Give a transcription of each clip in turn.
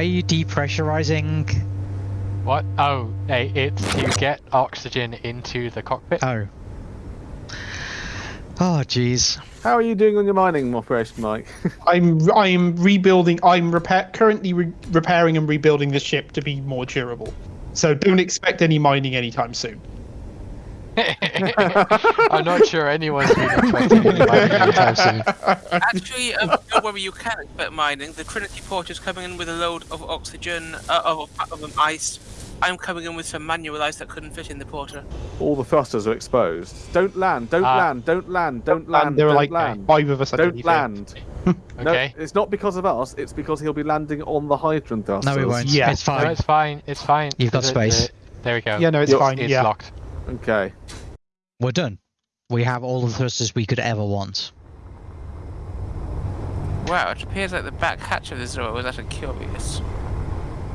Why are you depressurizing? What? Oh, hey, it's to get oxygen into the cockpit. Oh. Oh, jeez. How are you doing on your mining operation, Mike? I'm I'm rebuilding. I'm repair currently re- repairing and rebuilding the ship to be more durable. So don't expect any mining anytime soon. I'm not sure anyone's been expecting any mining anytime soon. Actually, um, don't worry, you can expect mining. The Trinity port is coming in with a load of oxygen, uh, of, of um, ice. I'm coming in with some manual ice that couldn't fit in the porter. All the thrusters are exposed. Don't land, don't Ah. land, don't land, don't land, and there are don't like land. five of us. Don't underneath it. land. No, Okay. it's not because of us, it's because he'll be landing on the hydrogen thrusters. No, we won't. Yeah. It's No, fine. it's fine. It's fine. You've got The- space. the- there we go. Yeah, no, it's You're- fine. It's yeah. locked. Okay. We're done. We have all the thrusters we could ever want. Wow, it appears like the back hatch of the Zoro was actually curious.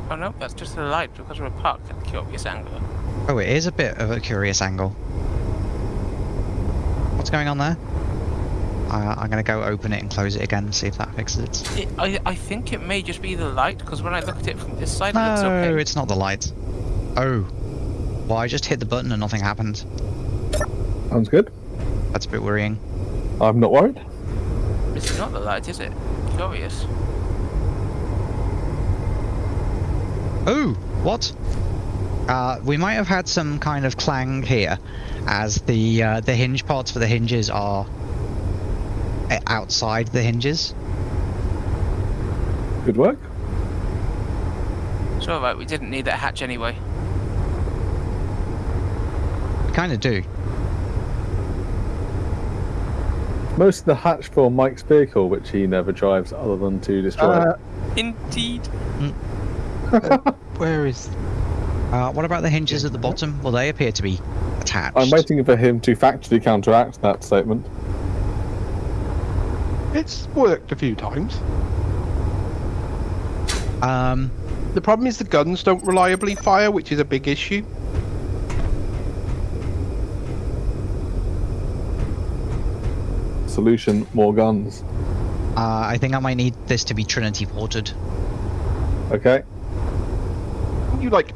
Oh no, that's just the light because we're parked at a curious angle. Oh, it is a bit of a curious angle. What's going on there? Uh, I'm gonna go open it and close it again and see if that fixes it. It, I, I think it may just be the light because when I look at it from this side, it looks okay. No, it's not the light. Oh. Well, I just hit the button and nothing happened. Sounds good. That's a bit worrying. I'm not worried. It's not the light, is it? Curious. Oh, what? Uh, we might have had some kind of clang here, as the uh, the hinge parts for the hinges are uh, outside the hinges. Good work. It's alright, we didn't need that hatch anyway. Kind of do. Most of the hatch for Mike's vehicle, which he never drives other than to destroy. Uh, Indeed. where is? Uh, what about the hinges at the bottom? Well, they appear to be attached. I'm waiting for him to factually counteract that statement. It's worked a few times. Um, The problem is the guns don't reliably fire, which is a big issue. Solution: more guns. uh, I think I might need this to be Trinity ported. Okay. You like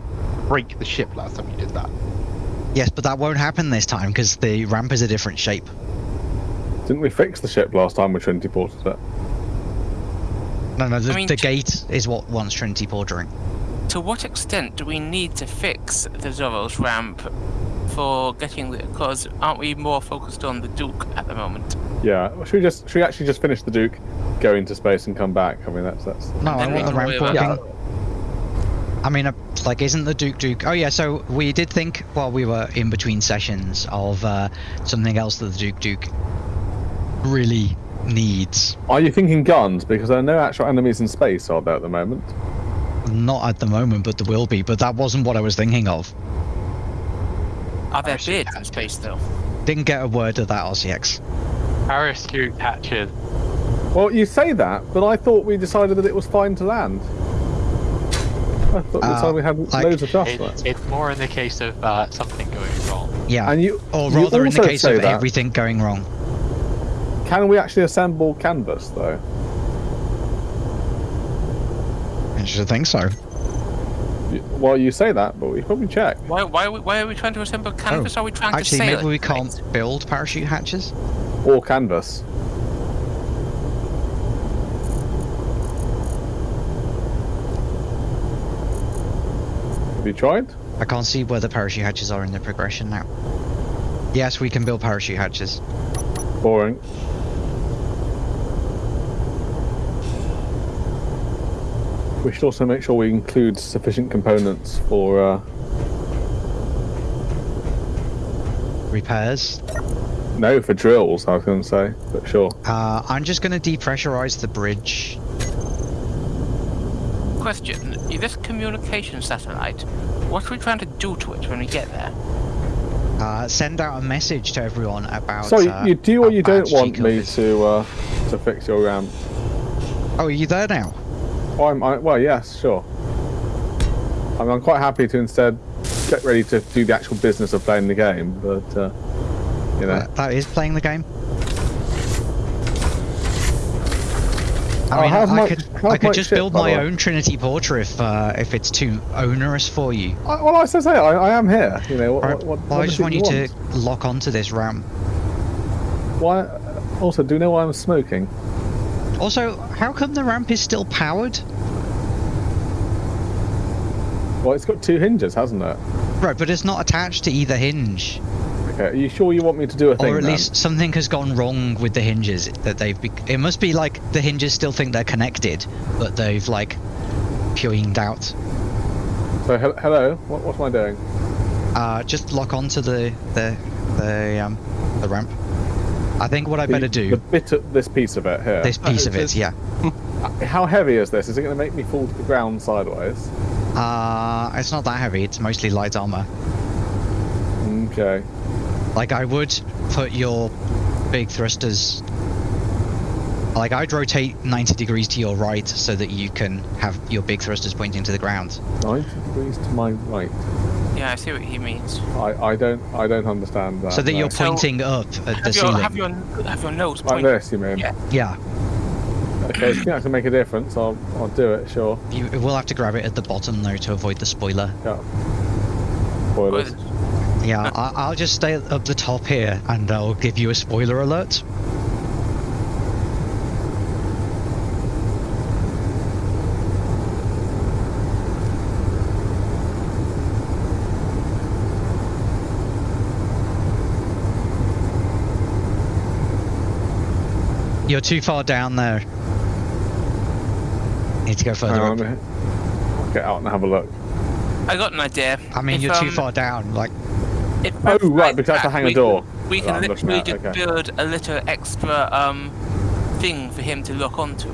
break the ship last time you did that. Yes, but that won't happen this time because the ramp is a different shape. Didn't we fix the ship last time with Trinity ported it? No, no, the, I mean, the gate is what wants Trinity portering. To what extent do we need to fix the Zoro's ramp for getting the. Because aren't we more focused on the Duke at the moment? Yeah. Well, should we just should we actually just finish the Duke, go into space and come back? I mean that's that's. No, I want the ramp worry about- working. I mean, uh, like, isn't the Duke Duke? Oh yeah, so we did think while we were in between sessions of uh, something else that the Duke Duke really needs. Are you thinking guns? Because there are no actual enemies in space, are there at the moment? Not at the moment, but there will be. But that wasn't what I was thinking of. Are there Actually, beards in space though? Didn't get a word of that, RCX. Parachute hatches. Well, you say that, but I thought we decided that it was fine to land. I thought Uh, the time we had like- loads of dust. It's, it's more in the case of uh, something going wrong. Yeah, And you, or you rather, in the case of that. everything going wrong. Can we actually assemble canvas though? I should think so. Y- Well, you say that, but we probably check. Why, why, are we, why are we trying to assemble oh. canvas? are we trying Oh, Actually, to sail maybe it? we can't build parachute hatches. Or canvas. Have you tried? I can't see where the parachute hatches are in the progression now. Yes, we can build parachute hatches. Boring. We should also make sure we include sufficient components for. Uh, Repairs. no, for drills. I was going to say, but sure. Uh, I'm just going to depressurize the bridge. Question: This communication satellite, what are we trying to do to it when we get there? Uh, send out a message to everyone about. So uh, you do or you don't want me to uh, to fix your ramp? Oh, are you there now? Oh, I'm, I, well, yes, sure. I mean, I'm quite happy to instead get ready to do the actual business of playing the game, but uh, you know, That- that is playing the game. I Oh, mean, I my- could I could just ship, build my own Trinity Porter if uh, if it's too onerous for you. I, well, I say, I, I am here. You know, what, Or- what, what, well, I just want you to lock onto this ramp. Why? Also, do you know why I'm smoking? Also, how come the ramp is still powered? Well, it's got two hinges, hasn't it? Right, but it's not attached to either hinge. Okay, are you sure you want me to do a thing Or at then? least something has gone wrong with the hinges that they've. Be- it must be like the hinges still think they're connected, but they've like pewinged out. So, he- hello, what, what am I doing? Uh, just lock onto the the the um the ramp. I think what I better do The bit of this piece of it here. this piece of it, yeah. How heavy is this? Is it going to make me fall to the ground sideways? Uh, it's not that heavy. It's mostly light armor. Okay. Like I would put your big thrusters. Like I'd rotate 90 degrees to your right so that you can have your big thrusters pointing to the ground. 90 degrees to my right. Yeah, I see what he means. I, I don't I don't understand that. so that no. you're So, pointing up at the Have your, ceiling. have your have your nose like pointed. this, you mean? Yeah. Yeah, Okay, if you think that can make a difference, I'll I'll do it. Sure. you will have to grab it at the bottom though to avoid the spoiler. Yeah. Spoilers. Yeah, I, I'll just stay up the top here and I'll give you a spoiler alert. You're too far down there. Need to go further Hang up. on, let me- I'll get out and have a look. I got an idea. I mean, If, you're too um, far down. Like, If Oh, both right, sides because I have to hang a we door. Can, we can I'm literally just okay. build a little extra um thing for him to lock onto.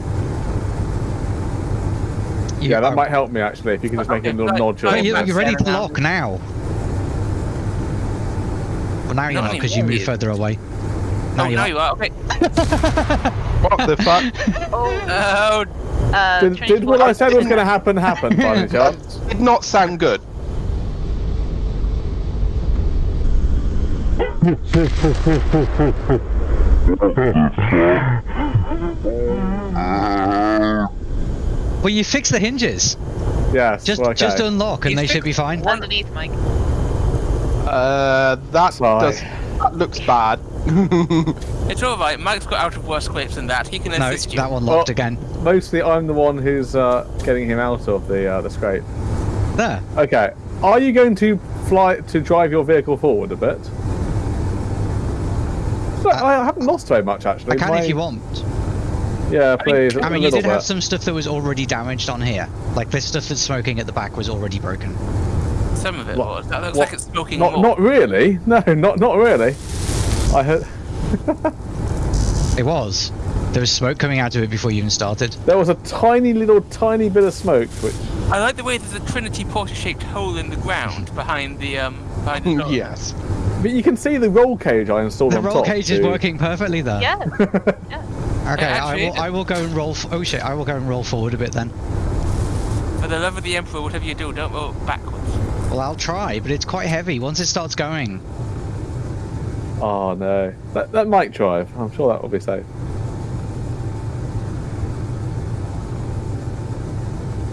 you, Yeah, that might help me actually. If you can just make a little right, nodule. Oh, you're, you're ready to lock now. Well, now you're Not not because you move further away. Now oh, you're now not. you are. Okay. What the fuck? Oh, Uh, Did, did what I said was going to happen happen by any chance? Did not sound good. Well, you fix the hinges. Yes. Just well, okay. just unlock and You they should be fine. underneath, Mike. Uh, that Sorry. does. That looks bad. It's all right. Mike's got out of worse scrapes than that. He can No, assist you. that one locked Well- again. Mostly, I'm the one who's uh, getting him out of the uh, the scrape. There. Okay. Are you going to fly to drive your vehicle forward a bit? So, I haven't lost very much actually. I can My- if you want. Yeah, please. I mean, you little did have some stuff that was already damaged on here. Like this stuff that's smoking at the back was already broken. Some of it What- was. That looks what- like it's smoking Not more. not really. No, not not really. I heard It was. There was smoke coming out of it before you even started. there was a tiny little tiny bit of smoke which I like the way there's a Trinity Porter-shaped hole in the ground behind the um behind the door. yes. but you can see the roll cage I installed The on roll top. cage is working perfectly there. Yeah. Okay, actually, I will. I will go and roll. F- oh shit! I will go and roll forward a bit then. For the love of the Emperor, whatever you do, don't roll backwards. Well, I'll try, but it's quite heavy. Once it starts going, Oh no. That that might drive. I'm sure that will be safe.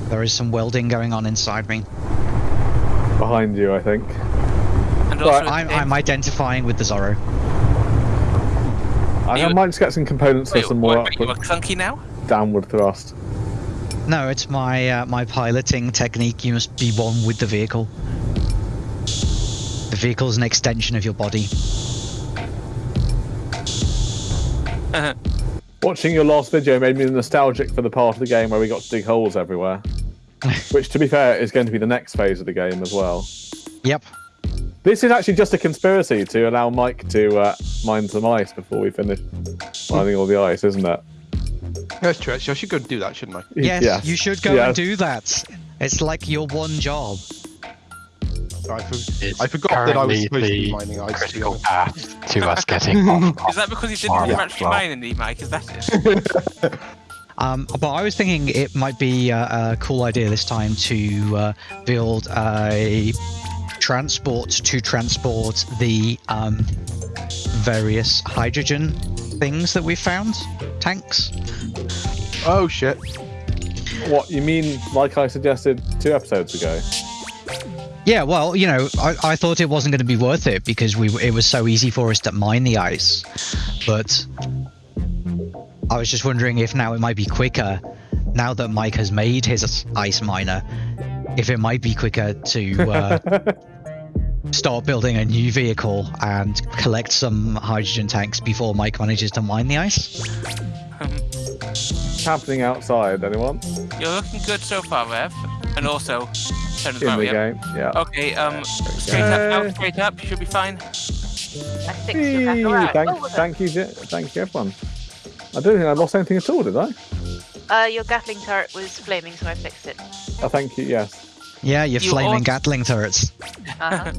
there is some welding going on inside me. Behind you, I think. And Right, I'm, I'm identifying with the Zorro. I, You- I might just get some components for some more wait, you are upward, clunky now? downward thrust. No, it's my uh, my piloting technique. You must be one with the vehicle. The vehicle is an extension of your body. Watching your last video made me nostalgic for the part of the game where we got to dig holes everywhere. Which, to be fair, is going to be the next phase of the game as well. Yep. This is actually just a conspiracy to allow Mike to uh, mine some ice before we finish mining all the ice, isn't it? That's true. Actually, I should go and do that, shouldn't I? Yes, you should go Yes. and do that. It's like your one job. I, for- It's I forgot that I was supposed to be mining ice. to be critical honest. path to us getting off. Is that because you didn't farm have much well. mine in the Mike? Is that it? Um, but I was thinking it might be uh, a cool idea this time to uh, build a transport to transport the um, various hydrogen things that we found, tanks. Oh shit! What you mean? Like I suggested two episodes ago. Yeah, well, you know, I, I thought it wasn't going to be worth it because we it was so easy for us to mine the ice, but I was just wondering if now it might be quicker, now that Mike has made his ice miner, if it might be quicker to uh, start building a new vehicle and collect some hydrogen tanks before Mike manages to mine the ice. Um, What's happening outside? Anyone you're looking good so far, Rev. And also, turn the in the battery game? Yeah. Okay, um, straight up, now, straight up, you should be fine. I fixed your Hey, battle. thank, Oh, thank you, thank you, everyone. I don't think I lost anything at all, did I? Uh, your Gatling turret was flaming, so I fixed it. Oh, thank you. Yes. Yeah, your You flaming ought- Gatling turrets. Uh-huh.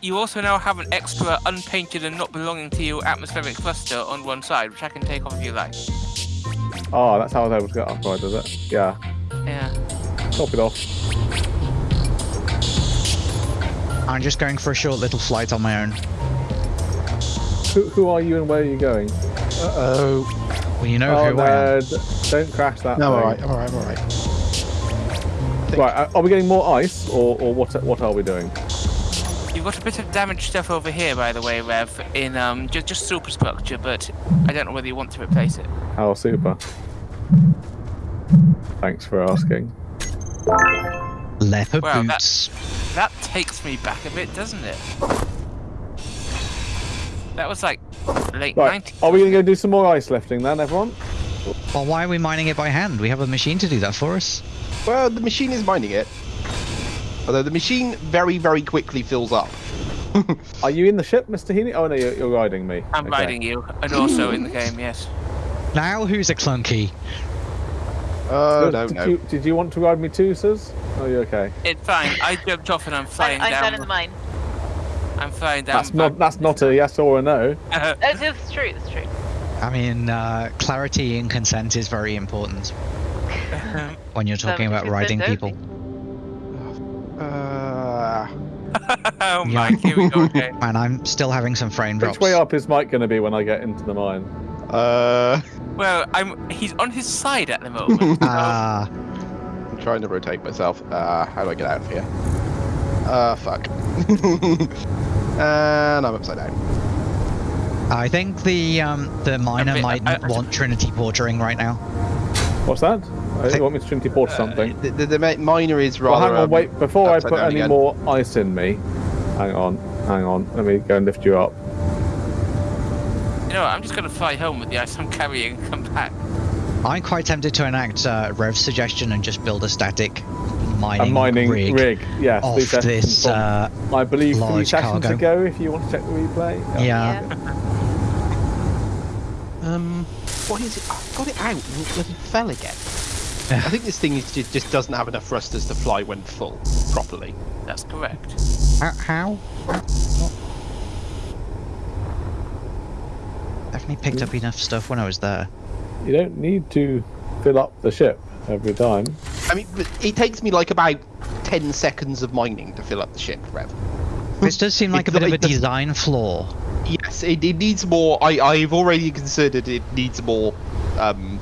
You also now have an extra unpainted and not belonging to you atmospheric cluster on one side, which I can take off if you like. Oh, that's how I was able to get upgrade, is it? Yeah. Yeah. Top it off. I'm just going for a short little flight on my own. Who, who are you and where are you going? Uh-oh. Well, you know oh, who I am. Don't crash that. No, thing. alright, I'm alright, I'm alright. Right, uh, are we getting more ice, or, or what? What are we doing? You've got a bit of damaged stuff over here, by the way, Rev, in um just, just superstructure, but I don't know whether you want to replace it. Oh, super. Thanks for asking. Leather Wow, that- boots. That takes me back a bit, doesn't it? That was like late Right, 90s. are we going to go do some more ice lifting then, everyone? Well, why are we mining it by hand? We have a machine to do that for us. Well, the machine is mining it. Although the machine very, very quickly fills up. Are you in the ship, Mr. Heaney? Oh no, you're, you're riding me. I'm Okay. riding you, and also in the game, yes. Now, who's a clunky? Oh, Did- no, did no. You, did you want to ride me too, Sus? Oh, you okay? It's fine. I jumped off and I'm I'm, flying I'm down. down in the mine. I'm flying down. That's not that's not a yes or a no. That's true, It's true. I mean, uh, clarity and consent is very important when you're talking about riding people. Uh, oh Yeah. my, here we go again. And I'm still having some frame drops. Which way up is Mike going to be when I get into the mine? uh, Well, I'm. He's on his side at the moment. so- Ah, I'm trying to rotate myself. Uh, how do I get out of here? Uh, fuck. and I'm upside down. I think the um, the miner bit- might I- I- want Trinity portering right now. What's that? Uh, Think- you want me to Trinity Port Uh, something? the, the, the miner is Well, rather. hang on, um, wait. Before I put any again. more ice in me, hang on, hang on. Let me go and lift you up. You know, what, I'm just gonna fly home with the ice I'm carrying and come back. I'm quite tempted to enact uh, Rev's suggestion and just build a static mining, A mining rig, rig. Yes, off these this. from, Uh, I believe three large sessions cargo. ago. If you want to check the replay. yeah. Um, what is it? I've got it out and it fell again. I think this thing is just, just doesn't have enough thrusters to fly when full properly. That's correct. How? how? Definitely picked up enough stuff when I was there. You don't need to fill up the ship every time. I mean, it takes me like about 10 seconds of mining to fill up the ship, Rev. This does seem like a It's bit of a design flaw. Yes, it, it needs more. I, I've already considered it needs more um,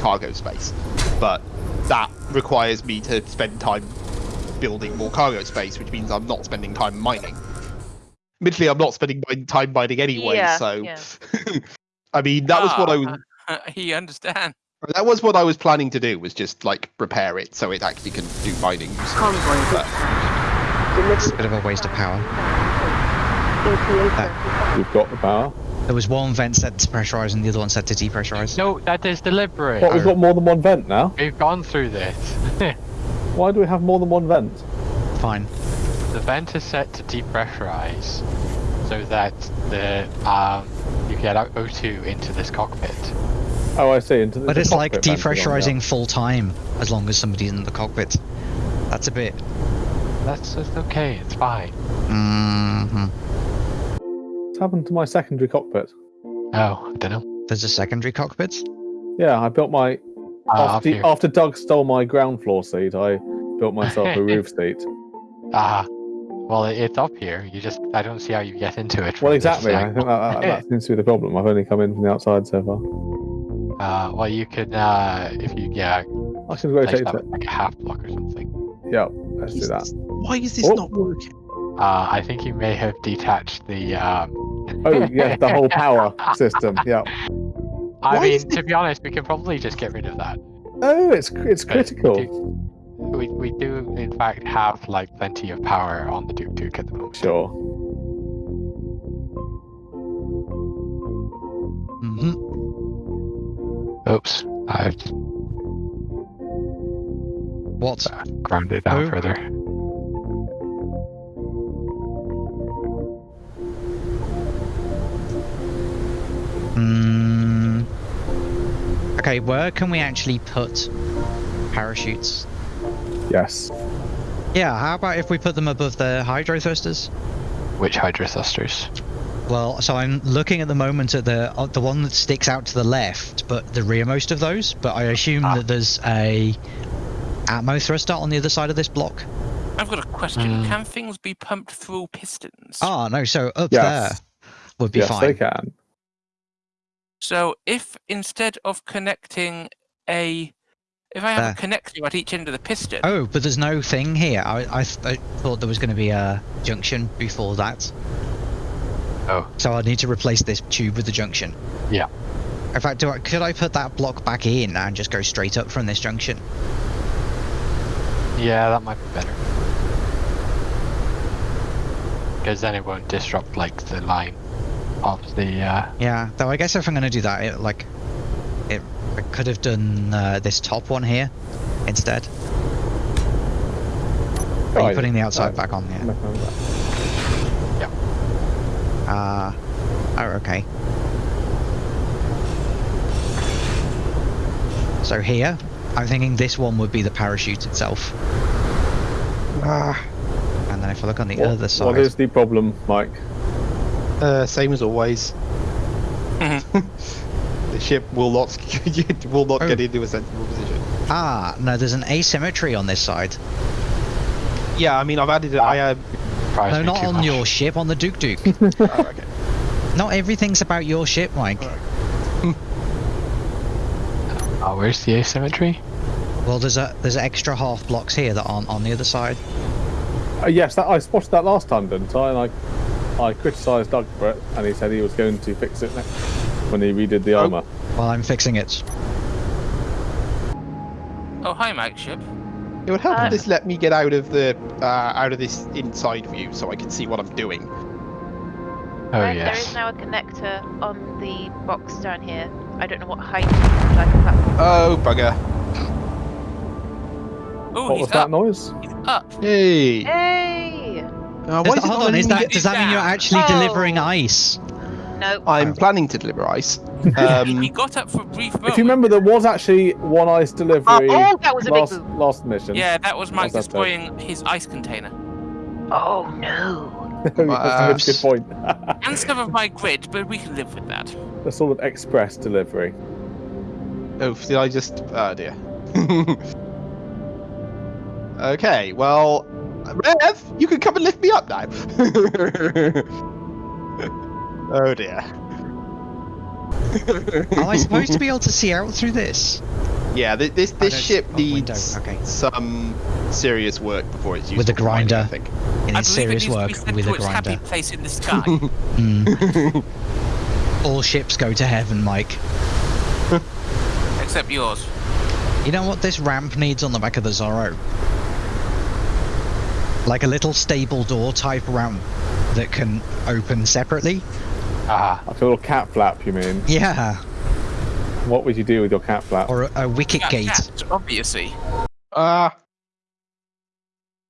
cargo space, but that requires me to spend time building more cargo space, which means I'm not spending time mining. Admittedly, I'm not spending my time mining anyway, Yeah, so yeah. I mean that was what I was. He understand. That was what I was planning to do. Was just like repair it so it actually can do mining. But It's a bit of a waste of power. You've got the power. There was one vent set to pressurize and the other one set to depressurize. No, that is deliberate. What? We've got more than one vent now. We've gone through this. Why do we have more than one vent? Fine. The vent is set to depressurize so that the um, you get out O2 into this cockpit. Oh, I see. Into the, But the it's like cockpit vent is on, depressurizing full time as long as somebody's in the cockpit. That's a bit. That's, that's okay. It's fine. hmm. What's happened to my secondary cockpit? Oh, I don't know. There's a secondary cockpit. Yeah, I built my Uh, up after, after Doug stole my ground floor seat. I built myself a roof seat. Ah, well, it's up here. You just I don't see how you get into it. Well, exactly. I think that, that, that seems to be the problem. I've only come in from the outside so far. Uh, well, you can, uh, if you, yeah, I should place rotate that like a half block or something. Yeah, let's do that. Why is this Oh. not working? Uh, I think you may have detached the, um... Oh, yeah, the whole power system. Yeah. I Why mean, to be honest, we can probably just get rid of that. Oh, it's it's But critical. Do- We, we do, in fact, have, like, plenty of power on the Duke Duke at the moment. Sure. hmm Oops, I've What? grounded it down Oh. further. Mm. Okay, where can we actually put parachutes? Yes. Yeah, how about if we put them above the hydro thrusters? Which Hydra thrusters? Well, so I'm looking at the moment at the uh, the one that sticks out to the left, but the rearmost of those. But I assume Ah. that there's a atmo thruster on the other side of this block. I've got a question. Hmm. Can things be pumped through pistons? Oh no, so up Yes. there would be yes, fine. they can. So if instead of connecting a, if I have There. a connector at each end of the piston, Oh, but there's no thing here. I I, th- I thought there was going to be a junction before that. Oh. So I need to replace this tube with the junction. Yeah. In fact, do I, could I put that block back in and just go straight up from this junction? Yeah, that might be better. Because then it won't disrupt, like, the line of the, uh... Yeah. Though I guess if I'm going to do that, it, like, it I could have done uh, this top one here instead. Are Oh, you putting the outside Right. back on? Yeah. Nothing wrong with. Uh, oh, okay. So here, I'm thinking this one would be the parachute itself. Ah, And then if I look on the What- other side, What is the problem, Mike? uh, same as always. The ship will not will not Oh. get into a sensible position. ah, no, there's an asymmetry on this side. Yeah, I mean, I've added it. I uh, no, not on much. your ship, on the Duke Duke. oh, okay. not everything's about your ship, Mike. Oh, where's the asymmetry? Well, there's a there's extra half blocks here that aren't on the other side. Uh, yes, that I spotted that last time, didn't I? And I, I criticised Doug for it, and he said he was going to fix it next when he redid the armour. Well, I'm fixing it. oh hi, Mike ship. It would help Uh, if this let me get out of the uh, out of this inside view so I can see what I'm doing. Oh, Right, yes. is now a connector on the box down here. I don't know what height, like a platform. Oh bugger! Oh, What he's was that noise? He's up. Hey! Hey! Uh, Is why it hold on, is that get- does that mean you're actually Oh. delivering ice? No. I'm planning to deliver ice. he Um, got up for a brief moment. If you remember, there was actually one ice delivery Oh, that was a big last boom. last mission. Yeah, that was Mike What's that destroying his ice container. Oh no. That's a good point. And some of my grid, but we can live with that. A sort of express delivery. oh, did I just? Oh dear. okay, well, Rev, you can come and lift me up now. Oh dear. Am I supposed to be able to see out through this? Yeah, thi- this this ship oh, needs okay. some serious work before it's used With a for mining, I grinder. think. It I needs believe serious it needs work to be with a its happy place in the sky. Mm. All ships go to heaven, Mike. Except yours. You know what this ramp needs on the back of the Zorro? Like a little stable door type ramp that can open separately. Ah, Like a little cat flap, you mean? Yeah, What would you do with your cat flap? or a, a wicket Yeah, gate. cat, obviously. Ah,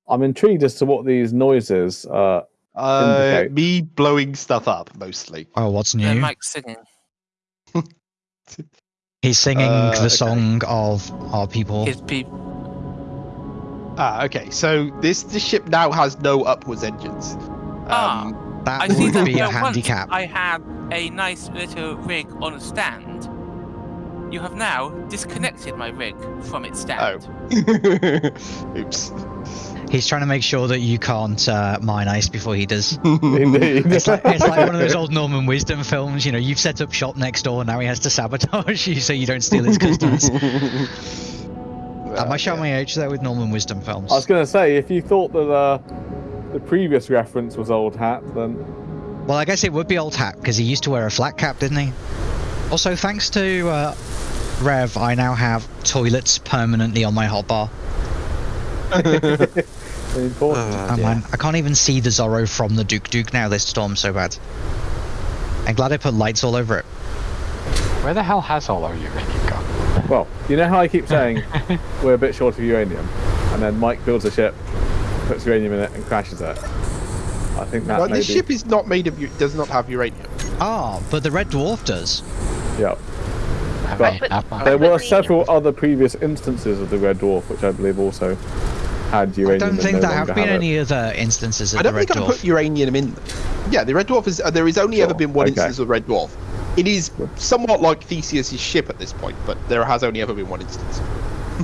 I'm intrigued as to what these noises are. uh, Indicate. me blowing stuff up mostly. Oh, what's Then new? Mike's singing. He's singing Uh, the okay. song of our people. His people. Ah, okay. So this this ship now has no upwards engines. Ah. That I see would that be a once handicap. I had a nice little rig on a stand. You have now disconnected my rig from its stand. Oh. Oops. He's trying to make sure that you can't uh, mine ice before he does. Indeed. It's like, it's like one of those old Norman Wisdom films. You know, you've set up shop next door. And now he has to sabotage you so you don't steal his customers. Am I showing my age there with Norman Wisdom films? I was going to say, if you thought that uh, the previous reference was old hat, then Well, I guess it would be old hat because he used to wear a flat cap, didn't he? Also, thanks to uh, Rev, I now have toilets permanently on my hotbar. very important. Oh, man, I can't even see the Zorro from the Duke Duke now. This storm's so bad. I'm glad I put lights all over it. Where the hell has all our uranium gone? Well, you know how I keep saying we're a bit short of uranium, and then Mike builds a ship, puts uranium in it, and crashes it. I think that Well, this be- ship is not made of. u- Does not have uranium. Ah, but the Red Dwarf does. Yeah. Have But- I But- There were But several other previous instances of the Red Dwarf, which I believe also had uranium. I don't think no there have been it. any other instances of the red dwarf. I the don't Red think I put uranium in them. Yeah, the Red Dwarf is. Uh, there has only Sure, ever been one okay. instance of the Red Dwarf. It is somewhat like Theseus' ship at this point, but there has only ever been one instance.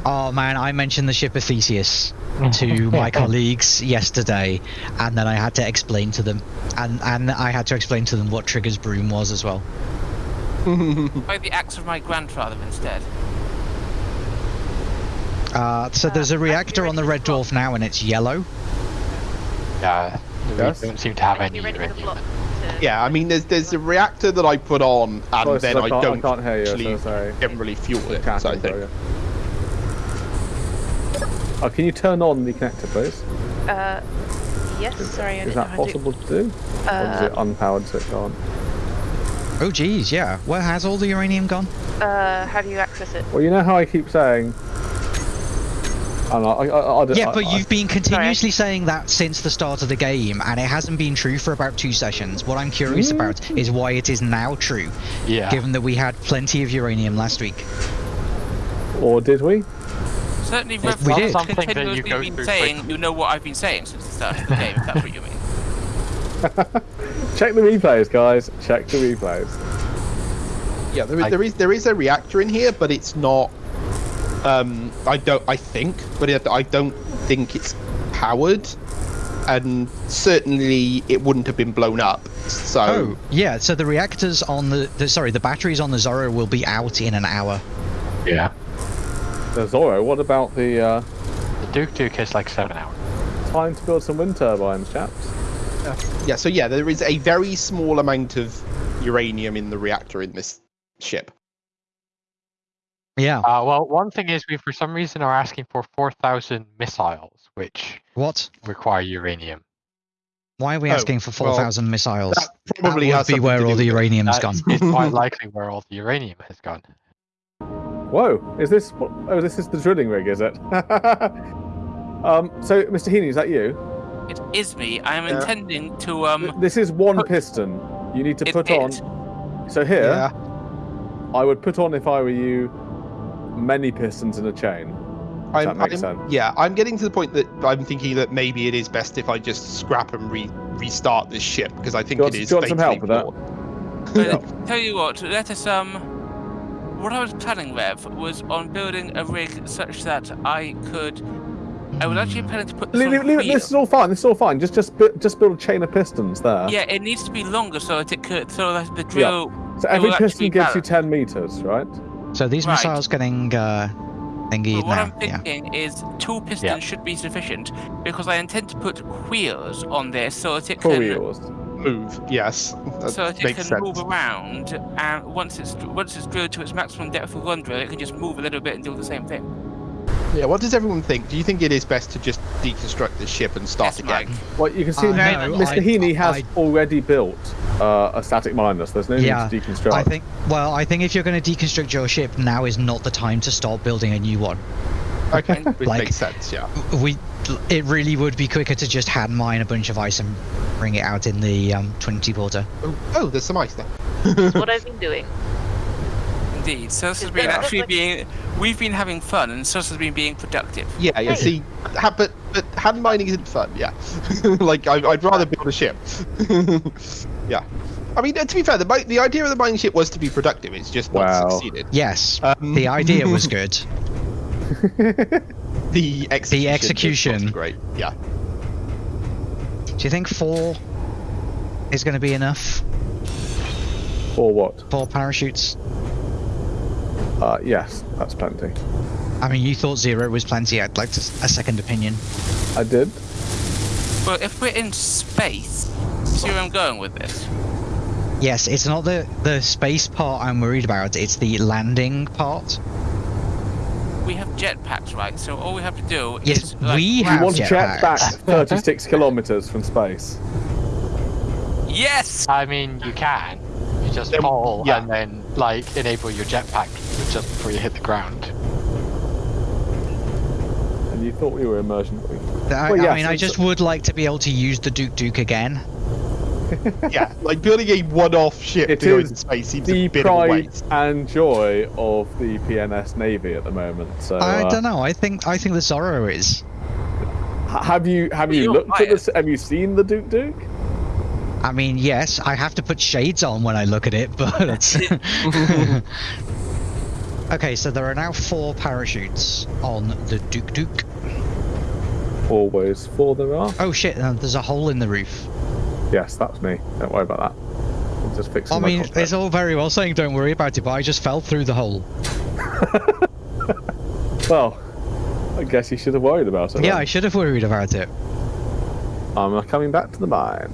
Oh man, I mentioned the ship of Theseus to my colleagues yesterday, and then I had to explain to them, and and I had to explain to them what Trigger's broom was as well. By the axe of my grandfather instead. Uh, so there's a reactor on the Red Dwarf now, and it's yellow. Yeah, Yes? don't seem to have any you ready for the uranium. block? to- Yeah, I mean, there's there's a reactor that I put on, and Close, then I I, can't- I don't can't hear you, so actually sorry. generally fuel it. Chatting, So I think. Sorry. Oh, can you turn on the connector, please? Uh, yes, sorry, Is didn't that how to- possible to do? or is Uh, it unpowered switch on? Oh geez, yeah. Where has all the uranium gone? uh, how do you access it? Well, you know how I keep saying. I don't know, I, I, I, Yeah, but I- you've been continuously saying that since the start of the game, and it hasn't been true for about two sessions. What I'm curious about is why it is now true, Yeah. given that we had plenty of uranium last week. Or did we? Certainly, We Rev did. Something that you go been through saying quickly. you know what I've been saying since the start of the game, if that's what you mean. Check the replays, guys. Check the replays. Yeah, there is, I- there is there is a reactor in here, but it's not. Um, I don't. I think, but it, I don't think it's powered, and certainly it wouldn't have been blown up. So Oh, yeah. So the reactors on the, the sorry, the batteries on the Zorro will be out in an hour. Yeah. The Zorro, what about the uh, The Duke Duke is like seven hours. time to build some wind turbines, chaps? yeah, so yeah, there is a very small amount of uranium in the reactor in this ship. Yeah. Uh, well, one thing is we for some reason are asking for 4,000 missiles, which What? require uranium. Why are we Oh, asking for well, 4,000 missiles? That probably that would has be where all the with it. uranium's That gone. It's quite likely where all the uranium has gone. Whoa, is this? what- Oh, this is the drilling rig, is it? um, so, Mr. Heaney, is that you? It is me. I am Yeah. intending to um. This is one put- piston. You need to It put on. is. So here, Yeah. I would put on if I were you, many pistons in a chain. I'm, that makes I'm- sense. Yeah, I'm getting to the point that I'm thinking that maybe it is best if I just scrap and re- restart this ship because I think Do you want- it is. do you want some help with that? flawed. But tell you what, let us um. What I was planning, Rev, was on building a rig such that I could. I was actually planning to put this Leave, on leave, leave it- this is all fine. This is all fine. Just, just, bu- just build a chain of pistons there. Yeah, it needs to be longer so that it could, so that the drill. So every piston be gives you 10 meters, right? So these Right. missiles getting uh, thingied But what now. I'm Yeah. thinking is two pistons Yeah. should be sufficient because I intend to put wheels on this so that it For can wheels. Move. Yes, that so that it makes can sense. move around and once it's once it's drilled to its maximum depth of one drill, it can just move a little bit and do the same thing. Yeah. What does everyone think? Do you think it is best to just deconstruct the ship and start Yes, again? Mike. Well, you can see Uh, now, no, Mr. I- Heaney has I- already built uh, a static minus. there's no Yeah, need to deconstruct. I think. Well, I think if you're going to deconstruct your ship, now is not the time to start building a new one. Okay, which Like- makes sense. Yeah. We, it really would be quicker to just hand mine a bunch of ice and bring it out in the um, 20 porter. Oh, oh, there's some ice there. That's what I've been doing. Indeed. So this has been that- actually being we've been having fun and Sus has been being productive. Yeah, yeah. Hey. See, ha, but but hand mining isn't fun. Yeah, like I, I'd rather build a ship. yeah, I mean, uh, to be fair, the the idea of the mining ship was to be productive. It's just not succeeded. Yes, Um, the idea was good. The execution. was execution. Great. Yeah. Do you think four is going to be enough? Four what? Four parachutes? Uh, yes, that's plenty. I mean, you thought zero was plenty. I'd like to, a second opinion. I did. Well, if we're in space, see where I'm going with this. Yes, it's not the the space part I'm worried about. It's the landing part. We have jetpacks, right? So all we have to do Yes, is like, we You have want to jet back 36 kilometers from space. Yes. I mean, you can. You just Then- fall yeah. and then, like, enable your jetpack just before you hit the ground. And you thought we were immersion. I, Well, I yes, mean, I it's- just would like to be able to use the Duke Duke again. Yeah. Like building a one-off ship It to go into space seems a The bit of a pride waste. and joy of the PNS Navy at the moment. So, I uh, don't know. I think I think the Zorro is. have you have you You're looked at this? Have you seen the Duke Duke? I mean, yes, I have to put shades on when I look at it, but. okay, so there are now four parachutes on the Duke Duke. Always four there are. Oh shit! Uh, there's a hole in the roof. Yes, that's me. Don't worry about that. I'm just fixing I mean, it's all very well saying don't worry about it, but I just fell through the hole. Well, I guess you should have worried about it. Yeah. I should have worried about it. I'm coming back to the mine.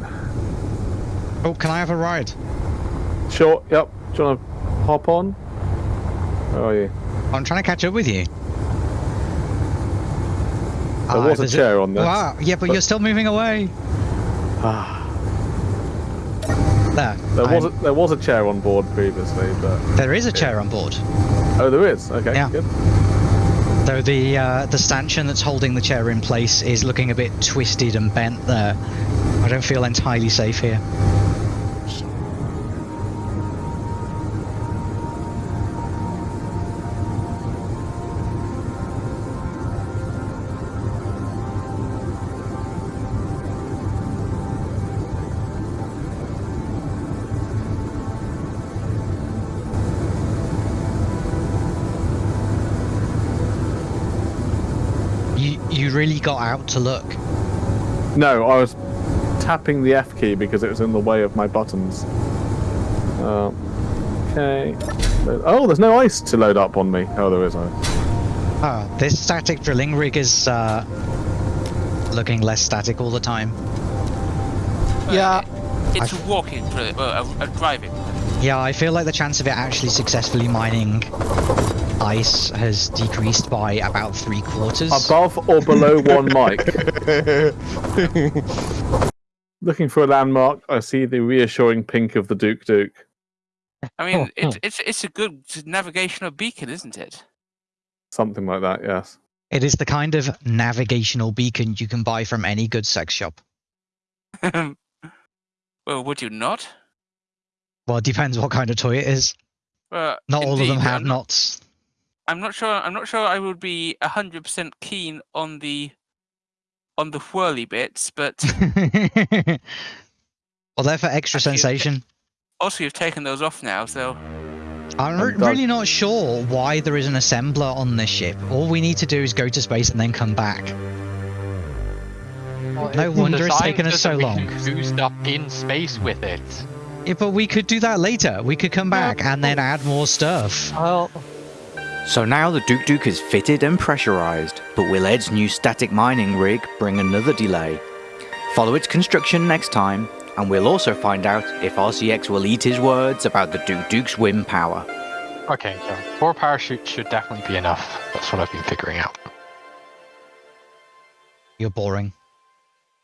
Oh, can I have a ride? Sure. Yep. Do you want to hop on? Where are you? I'm trying to catch up with you. There Ah, was a chair on this. Wow, yeah, but, but- you're still moving away. Ah, There. there was a, there was a chair on board previously, but there is a chair on board. oh, there is. Okay, Yeah. good. Though the uh, the stanchion that's holding the chair in place is looking a bit twisted and bent there. I don't feel entirely safe here. You you really got out to look. No, I was tapping the F key because it was in the way of my buttons. Uh, okay. Oh, there's no ice to load up on me. Oh, there is ice. Ah, this static drilling rig is uh, looking less static all the time. Yeah. It's a walking, drill- well, a, a driving. Yeah, I feel like the chance of it actually successfully mining ice has decreased by about three quarters. Above or below one mic. Looking for a landmark, I see the reassuring pink of the Duke Duke. I mean, oh, it's hmm. it's it's a good navigational beacon, isn't it? Something like that, yes. It is the kind of navigational beacon you can buy from any good sex shop. well, would you not? Well, it depends what kind of toy it is. Well, Not all of them have I'm not, knots. I'm not sure. I'm not sure. I would be hundred percent keen on the on the whirly bits, but well, they're for extra Actually, sensation. also you've taken those off now, so I'm re- And really not sure why there is an assembler on this ship. All we need to do is go to space and then come back. No wonder it's taken us so long. Do stuff in space with it. Yeah, but we could do that later. We could come back and then add more stuff. Well, So now the Duke Duke is fitted and pressurized, but will Ed's new static mining rig bring another delay? Follow its construction next time, and we'll also find out if RCX will eat his words about the Duke Duke's wind power. okay, yeah. Four parachutes should definitely be enough. That's what I've been figuring out. You're boring.